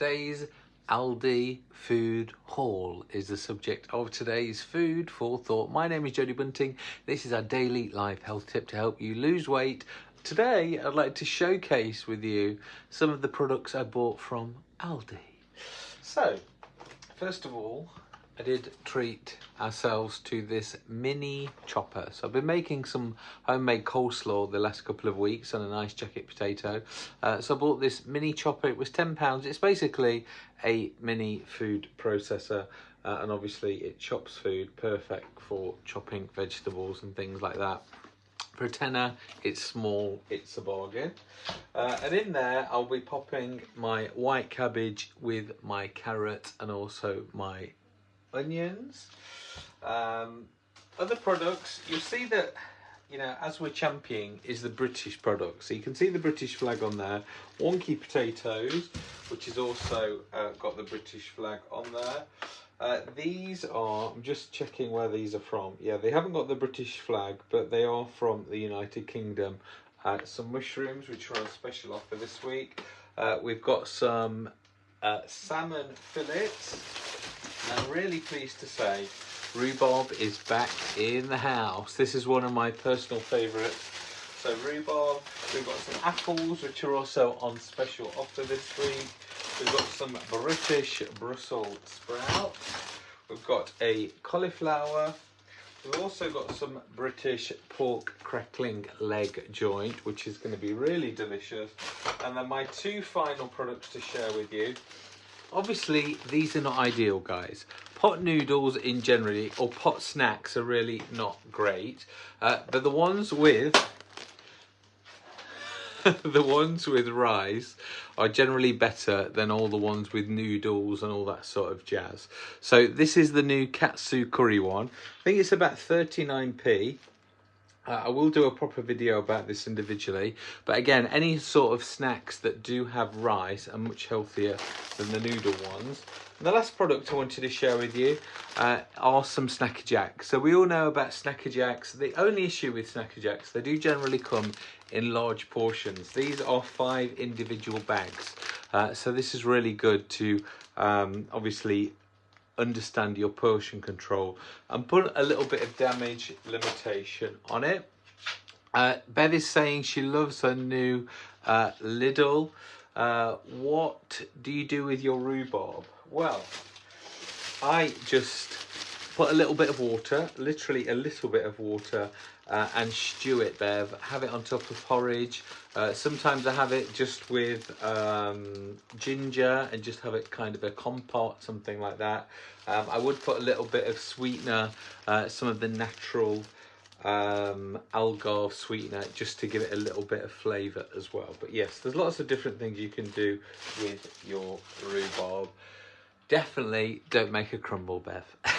today's Aldi food haul is the subject of today's food for thought. My name is Jodie Bunting. This is our daily life health tip to help you lose weight. Today, I'd like to showcase with you some of the products I bought from Aldi. So, first of all, I did treat ourselves to this mini chopper. So I've been making some homemade coleslaw the last couple of weeks on a nice jacket potato. Uh, so I bought this mini chopper. It was £10. It's basically a mini food processor. Uh, and obviously it chops food perfect for chopping vegetables and things like that. For a tenner, it's small, it's a bargain. Uh, and in there, I'll be popping my white cabbage with my carrot and also my onions. Um, other products, you'll see that, you know, as we're championing is the British product. So you can see the British flag on there. Wonky potatoes, which is also uh, got the British flag on there. Uh, these are, I'm just checking where these are from. Yeah, they haven't got the British flag, but they are from the United Kingdom. Uh, some mushrooms, which are on special offer this week. Uh, we've got some uh, salmon fillets I'm really pleased to say rhubarb is back in the house. This is one of my personal favourites. So rhubarb, we've got some apples which are also on special offer this week. We've got some British Brussels sprouts. We've got a cauliflower. We've also got some British pork crackling leg joint, which is going to be really delicious. And then my two final products to share with you Obviously, these are not ideal, guys. Pot noodles in generally, or pot snacks are really not great. Uh, but the ones with the ones with rice are generally better than all the ones with noodles and all that sort of jazz. So this is the new Katsu curry one. I think it's about 39p. Uh, I will do a proper video about this individually, but again, any sort of snacks that do have rice are much healthier than the noodle ones. And the last product I wanted to share with you uh, are some Snack a Jacks. So we all know about Snack a Jacks. The only issue with Snack a Jacks, they do generally come in large portions. These are five individual bags. Uh, so this is really good to um, obviously understand your potion control and put a little bit of damage limitation on it. Uh, Bev is saying she loves her new uh, Lidl. Uh, what do you do with your rhubarb? Well, I just put a little bit of water, literally a little bit of water, uh, and stew it, Bev. Have it on top of porridge. Uh, sometimes I have it just with um, ginger and just have it kind of a compote, something like that. Um, I would put a little bit of sweetener, uh, some of the natural um, agave sweetener, just to give it a little bit of flavour as well. But yes, there's lots of different things you can do with your rhubarb. Definitely don't make a crumble, Bev.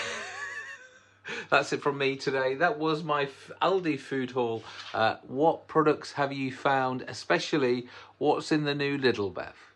That's it from me today. That was my Aldi food haul. Uh, what products have you found, especially what's in the new Lidl Bev?